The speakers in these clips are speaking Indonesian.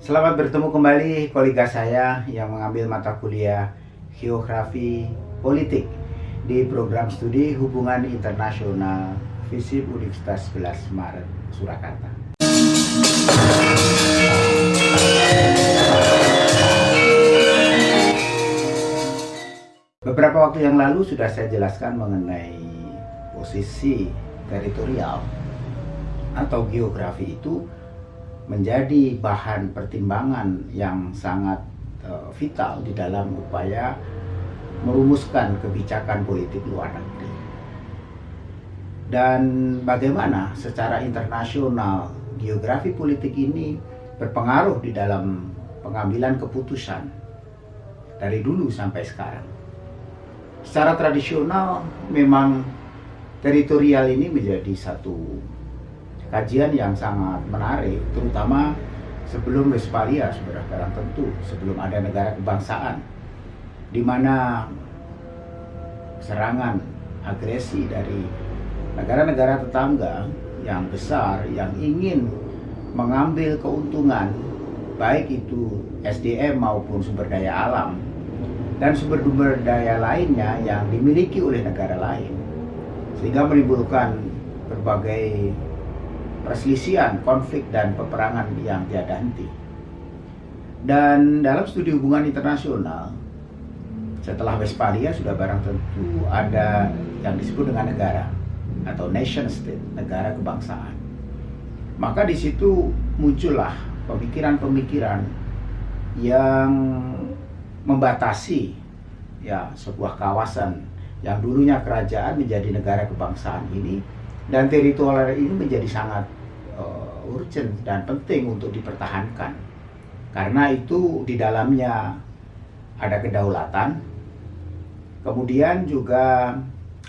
Selamat bertemu kembali kolega saya yang mengambil mata kuliah Geografi Politik di program studi Hubungan Internasional FISIP Universitas 11 Maret Surakarta. Beberapa waktu yang lalu sudah saya jelaskan mengenai posisi teritorial atau geografi itu menjadi bahan pertimbangan yang sangat uh, vital di dalam upaya merumuskan kebijakan politik luar negeri. Dan bagaimana secara internasional geografi politik ini berpengaruh di dalam pengambilan keputusan dari dulu sampai sekarang. Secara tradisional memang teritorial ini menjadi satu kajian yang sangat menarik, terutama sebelum Westphalia sudah barang tentu, sebelum ada negara kebangsaan, di mana serangan agresi dari negara-negara tetangga yang besar yang ingin mengambil keuntungan baik itu SDM maupun sumber daya alam dan sumber-sumber daya lainnya yang dimiliki oleh negara lain sehingga menimbulkan berbagai perselisihan, konflik, dan peperangan yang tiada henti. Dan dalam studi hubungan internasional, setelah Westphalia sudah barang tentu ada yang disebut dengan negara atau nation state, negara kebangsaan. Maka di situ muncullah pemikiran-pemikiran yang membatasi ya sebuah kawasan yang dulunya kerajaan menjadi negara kebangsaan ini dan teritorial ini menjadi sangat uh, urgent dan penting untuk dipertahankan. Karena itu di dalamnya ada kedaulatan kemudian juga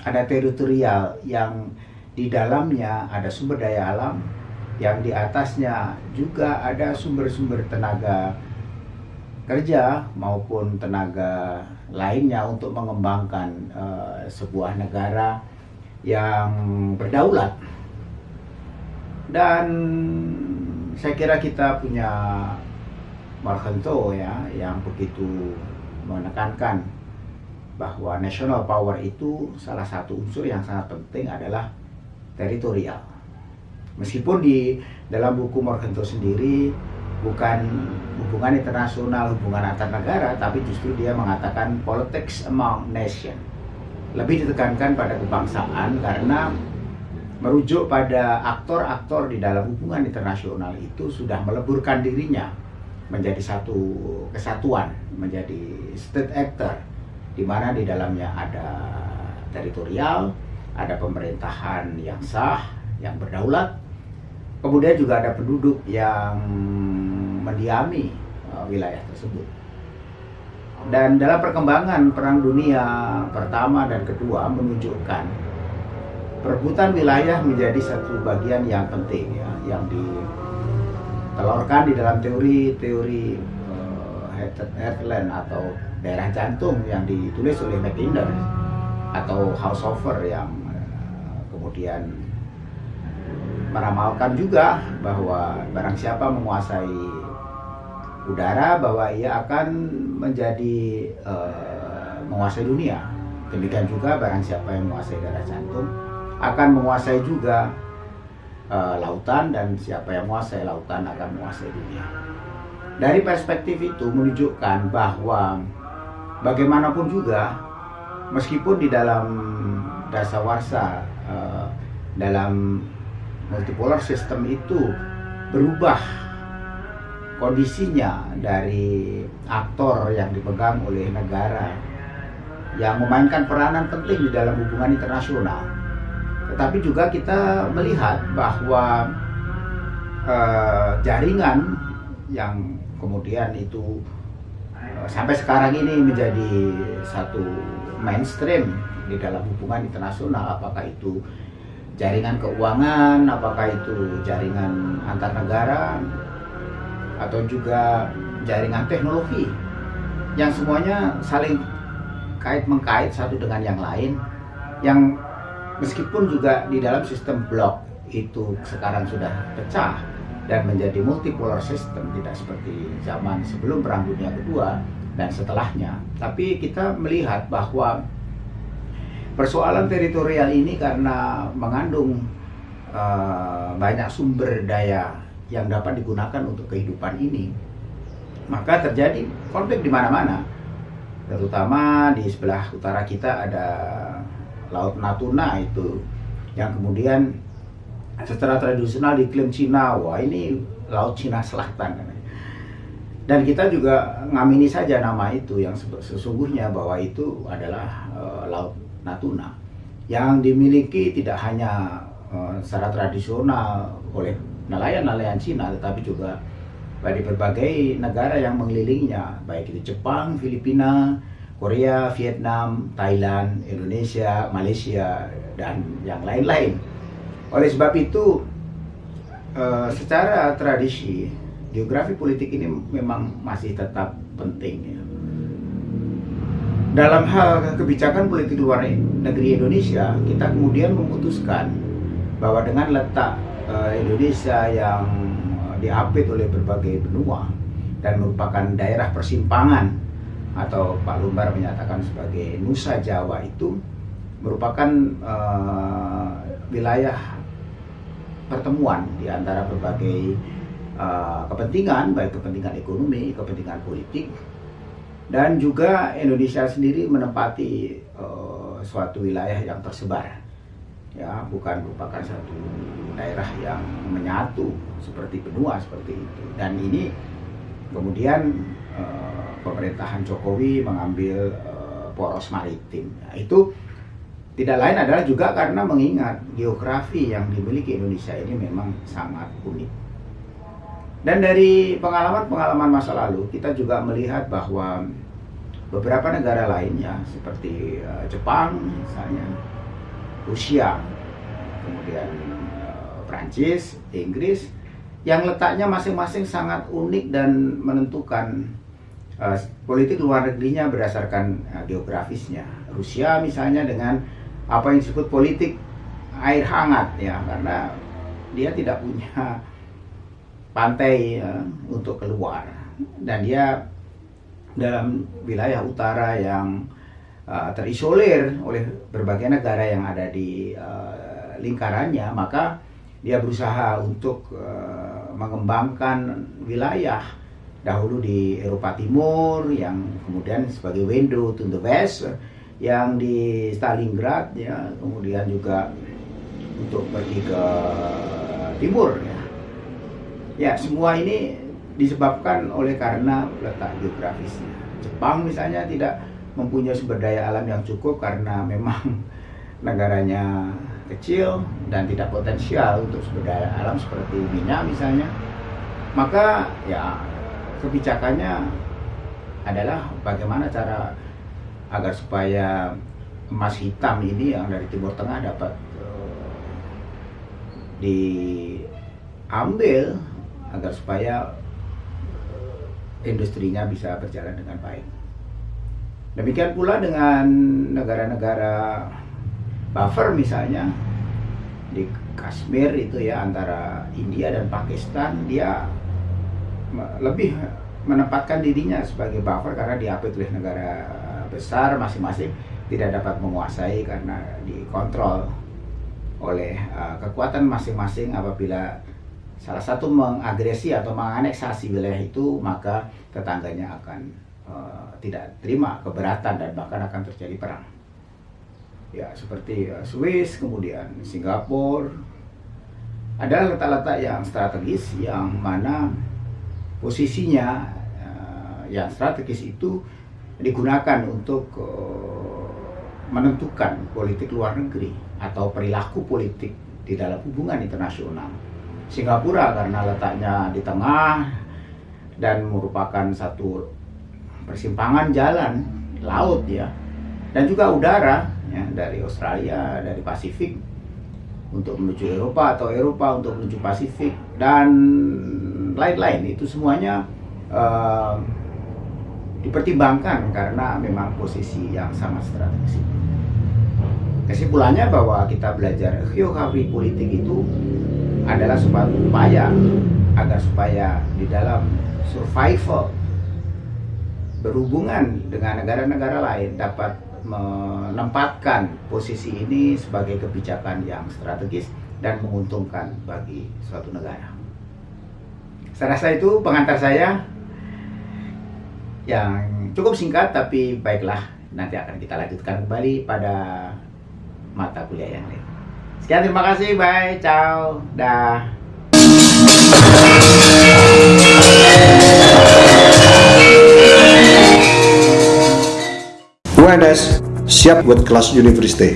ada teritorial yang di dalamnya ada sumber daya alam yang di atasnya juga ada sumber-sumber tenaga kerja maupun tenaga lainnya untuk mengembangkan uh, sebuah negara yang berdaulat dan saya kira kita punya Marhento ya yang begitu menekankan bahwa national power itu salah satu unsur yang sangat penting adalah teritorial. Meskipun di dalam buku Morgento sendiri bukan hubungan internasional, hubungan antar negara, tapi justru dia mengatakan politics among nation lebih ditekankan pada kebangsaan karena merujuk pada aktor-aktor di dalam hubungan internasional itu sudah meleburkan dirinya menjadi satu kesatuan, menjadi state actor di mana di dalamnya ada teritorial, ada pemerintahan yang sah, yang berdaulat, kemudian juga ada penduduk yang mendiami uh, wilayah tersebut. Dan dalam perkembangan Perang Dunia Pertama dan Kedua menunjukkan perebutan wilayah menjadi satu bagian yang penting ya, yang ditelurkan di dalam teori-teori uh, heartland atau daerah jantung yang ditulis oleh Mackinder atau Haushofer yang uh, kemudian meramalkan juga bahwa barang siapa menguasai udara bahwa ia akan menjadi uh, menguasai dunia. Demikian juga barang siapa yang menguasai darah jantung akan menguasai juga uh, lautan dan siapa yang menguasai lautan akan menguasai dunia. Dari perspektif itu menunjukkan bahwa bagaimanapun juga meskipun di dalam dasawarsa uh, dalam multipolar system itu berubah kondisinya dari aktor yang dipegang oleh negara yang memainkan peranan penting di dalam hubungan internasional. Tetapi juga kita melihat bahwa eh, jaringan yang kemudian itu eh, sampai sekarang ini menjadi satu mainstream di dalam hubungan internasional, apakah itu jaringan keuangan, apakah itu jaringan antar negara, atau juga jaringan teknologi yang semuanya saling kait mengkait satu dengan yang lain yang meskipun juga di dalam sistem blok itu sekarang sudah pecah dan menjadi multipolar system tidak seperti zaman sebelum perang dunia kedua dan setelahnya. Tapi kita melihat bahwa persoalan teritorial ini karena mengandung uh, banyak sumber daya yang dapat digunakan untuk kehidupan ini. Maka terjadi konflik di mana-mana. Terutama di sebelah utara kita ada Laut Natuna itu yang kemudian secara tradisional diklaim Cina, wah ini Laut Cina Selatan. Dan kita juga ngamini saja nama itu yang sesungguhnya bahwa itu adalah uh, Laut Natuna yang dimiliki tidak hanya uh, secara tradisional oleh nelayan-nelayan Cina tetapi juga dari berbagai negara yang mengelilinginya, baik itu Jepang, Filipina, Korea, Vietnam, Thailand, Indonesia, Malaysia, dan yang lain-lain. Oleh sebab itu, eh, secara tradisi, geografi politik ini memang masih tetap penting. Ya. Dalam hal kebijakan politik luar negeri Indonesia, kita kemudian memutuskan bahwa dengan letak eh, Indonesia yang diapit oleh berbagai benua dan merupakan daerah persimpangan atau Pak Lumbar menyatakan sebagai Nusa Jawa itu merupakan uh, wilayah pertemuan di antara berbagai uh, kepentingan baik kepentingan ekonomi, kepentingan politik. Dan juga Indonesia sendiri menempati uh, suatu wilayah yang tersebar ya bukan merupakan satu daerah yang menyatu seperti benua seperti itu. Dan ini kemudian uh, pemerintahan Jokowi mengambil uh, poros maritim. Nah, itu tidak lain adalah juga karena mengingat geografi yang dimiliki Indonesia ini memang sangat unik. Dan dari pengalaman-pengalaman masa lalu kita juga melihat bahwa beberapa negara lainnya seperti uh, Jepang misalnya Rusia, kemudian uh, Prancis, Inggris, yang letaknya masing-masing sangat unik dan menentukan uh, politik luar negerinya berdasarkan uh, geografisnya. Rusia misalnya dengan apa yang disebut politik air hangat ya, karena dia tidak punya pantai uh, untuk keluar dan dia dalam wilayah utara yang uh, terisolir oleh berbagai negara yang ada di uh, lingkarannya, maka dia berusaha untuk uh, mengembangkan wilayah dahulu di Eropa Timur yang kemudian sebagai window to the west yang di Stalingrad ya kemudian juga untuk pergi ke timur ya. Ya semua ini disebabkan oleh karena letak geografisnya. Jepang misalnya tidak mempunyai sumber daya alam yang cukup karena memang negaranya kecil dan tidak potensial untuk sumber daya alam seperti minyak misalnya maka ya kebijakannya adalah bagaimana cara agar supaya emas hitam ini yang dari Timur Tengah dapat uh, diambil agar supaya industrinya bisa berjalan dengan baik. Demikian pula dengan negara-negara buffer misalnya di Kashmir itu ya antara India dan Pakistan dia lebih menempatkan dirinya sebagai buffer karena diapit oleh negara besar masing-masing tidak dapat menguasai karena dikontrol oleh uh, kekuatan masing-masing apabila salah satu mengagresi atau menganeksasi wilayah itu maka tetangganya akan Eh, tidak terima keberatan dan bahkan akan terjadi perang. Ya seperti uh, Swiss, kemudian Singapura, ada letak-letak yang strategis yang mana posisinya uh, yang strategis itu digunakan untuk menentukan politik luar negeri atau perilaku politik di dalam hubungan internasional. Singapura karena letaknya di tengah dan merupakan satu persimpangan jalan laut ya dan juga udara ya dari Australia dari Pasifik untuk menuju Eropa atau Eropa untuk menuju Pasifik dan lain-lain itu semuanya uh, dipertimbangkan karena memang posisi yang sangat strategis. Kesimpulannya bahwa kita belajar geografi politik itu adalah suatu upaya agar supaya di dalam survival berhubungan dengan negara-negara lain dapat menempatkan posisi ini sebagai kebijakan yang strategis dan menguntungkan bagi suatu negara. Saya rasa itu pengantar saya yang cukup singkat tapi baiklah nanti akan kita lanjutkan kembali pada mata kuliah yang lain. Sekian terima kasih, bye, ciao, dah. UNS siap buat kelas university.